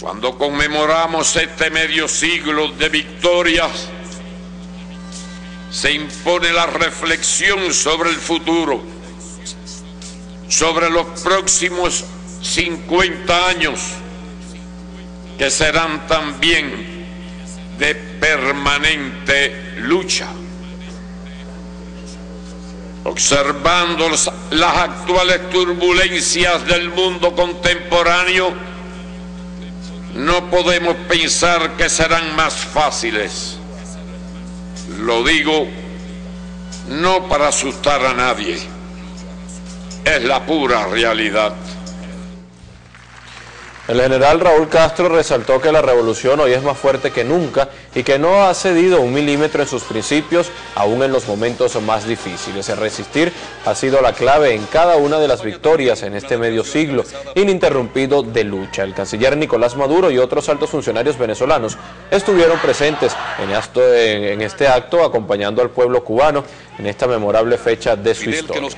Cuando conmemoramos este medio siglo de victorias, se impone la reflexión sobre el futuro, sobre los próximos 50 años, que serán también de permanente lucha. Observando las actuales turbulencias del mundo contemporáneo, no podemos pensar que serán más fáciles. Lo digo no para asustar a nadie, es la pura realidad. El general Raúl Castro resaltó que la revolución hoy es más fuerte que nunca y que no ha cedido un milímetro en sus principios, aún en los momentos más difíciles. El resistir ha sido la clave en cada una de las victorias en este medio siglo ininterrumpido de lucha. El canciller Nicolás Maduro y otros altos funcionarios venezolanos estuvieron presentes en este acto acompañando al pueblo cubano en esta memorable fecha de su historia.